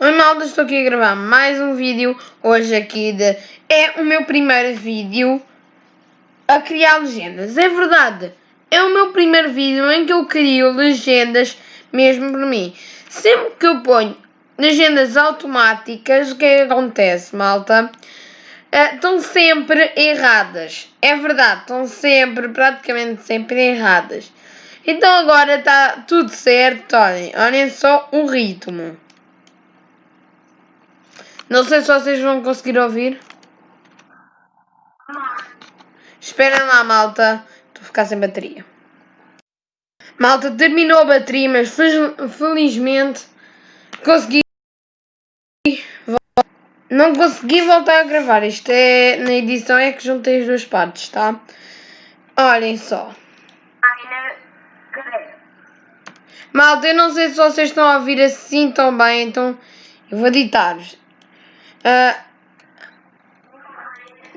Oi malta, estou aqui a gravar mais um vídeo hoje aqui de... É o meu primeiro vídeo a criar legendas, é verdade, é o meu primeiro vídeo em que eu crio legendas mesmo por mim. Sempre que eu ponho legendas automáticas, o que é acontece malta? Uh, estão sempre erradas, é verdade, estão sempre, praticamente sempre erradas. Então agora está tudo certo, olhem, olhem só o ritmo. Não sei se vocês vão conseguir ouvir. Esperem lá, malta. Estou a ficar sem bateria. Malta, terminou a bateria, mas felizmente consegui. Não consegui voltar a gravar. Isto é. Na edição é que juntei as duas partes, tá? Olhem só. Malta, eu não sei se vocês estão a ouvir assim tão bem, então eu vou editar-vos. Uh,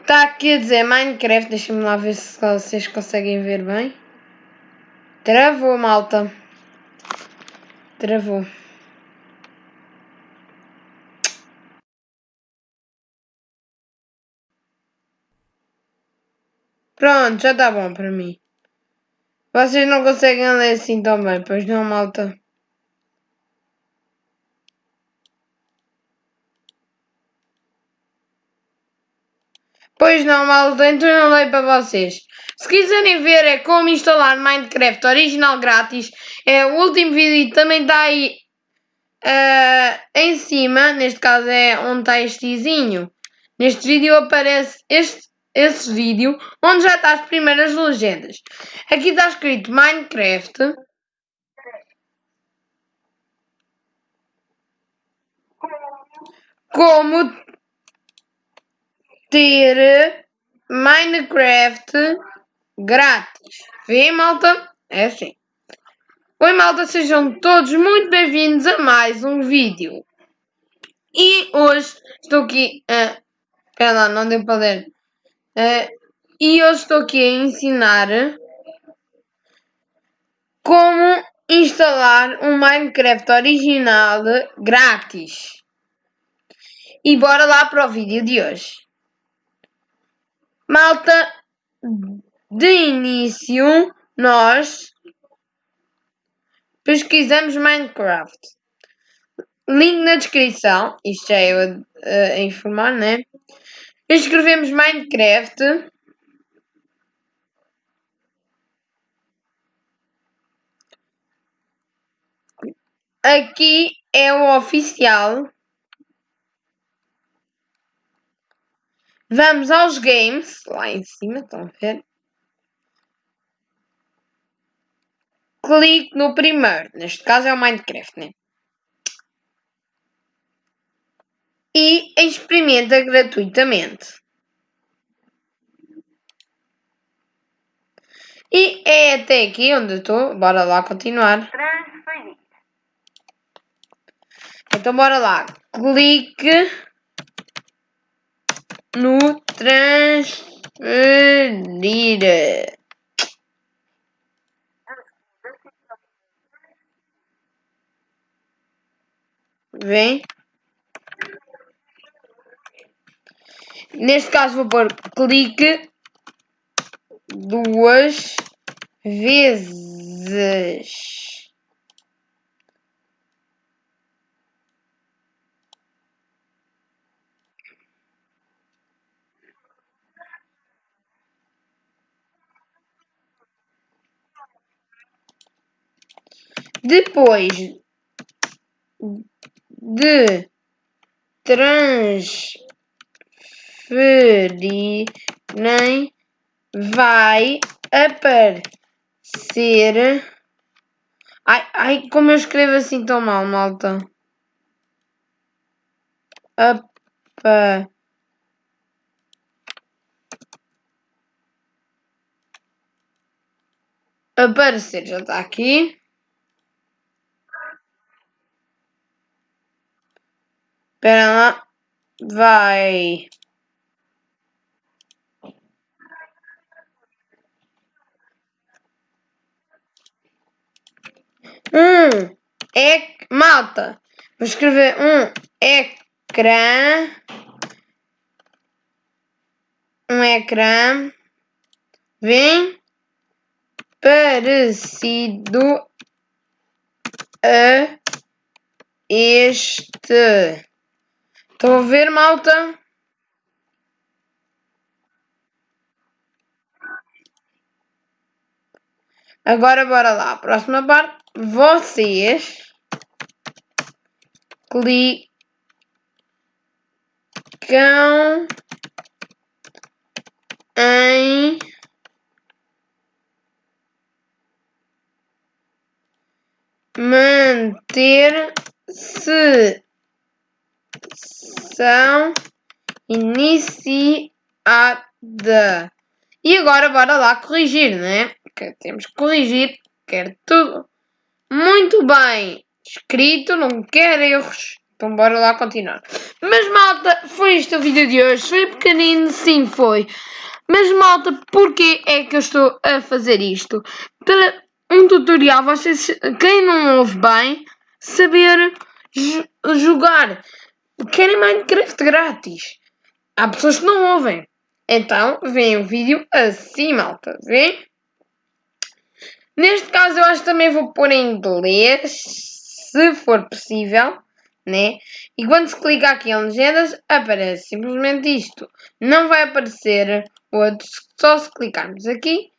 aqui a dizer Minecraft, deixa-me lá ver se vocês conseguem ver bem. Travou, malta. Travou. Pronto, já está bom para mim. Vocês não conseguem ler assim tão bem, pois não, malta? Pois não, malta, então eu leio para vocês. Se quiserem ver é como instalar Minecraft original grátis, é o último vídeo também está aí uh, em cima, neste caso é onde está este izinho. Neste vídeo aparece este, esse vídeo, onde já está as primeiras legendas. Aqui está escrito Minecraft. Como ter Minecraft grátis. Vê, malta? É assim. Oi, malta, sejam todos muito bem-vindos a mais um vídeo. E hoje estou aqui a... Lá, não deu para ler. E hoje estou aqui a ensinar como instalar um Minecraft original grátis. E bora lá para o vídeo de hoje. Malta, de início nós pesquisamos Minecraft. Link na descrição, isto já é eu uh, a informar, né? Escrevemos Minecraft. Aqui é o oficial. Vamos aos games, lá em cima, estão a ver? Clique no primeiro, neste caso é o Minecraft, né? E experimenta gratuitamente. E é até aqui onde estou, bora lá continuar. Então bora lá, clique no transferir. Vem. Neste caso vou pôr clique duas vezes. Depois de transferirem, vai aparecer. Ai, ai, como eu escrevo assim tão mal, malta. Apa. Aparecer, já está aqui. Espera lá. Vai. Hum, é malta. Vou escrever um ecrã. Um ecrã. Vem parecido a este. Estão a ver, malta? Agora bora lá. Próxima parte. Vocês clicam em manter sessão iniciada. E agora bora lá corrigir, né? Que temos que corrigir, quer tudo muito bem escrito, não quer erros. Então bora lá continuar. Mas malta, foi este o vídeo de hoje. Foi pequenino, sim foi. Mas malta, porquê é que eu estou a fazer isto? Para um tutorial, vocês, quem não ouve bem, saber jogar. Querem Minecraft grátis. Há pessoas que não ouvem. Então, vem o vídeo assim, malta. Vem? Neste caso, eu acho que também vou pôr em inglês, se for possível, né? E quando se clica aqui em legendas, aparece simplesmente isto. Não vai aparecer outros, só se clicarmos aqui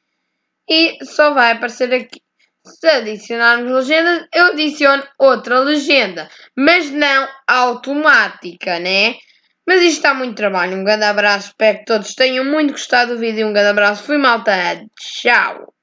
e só vai aparecer aqui. Se adicionarmos legendas, eu adiciono outra legenda, mas não automática, né? Mas isto está muito trabalho. Um grande abraço, espero que todos tenham muito gostado do vídeo. Um grande abraço, fui malta, tchau!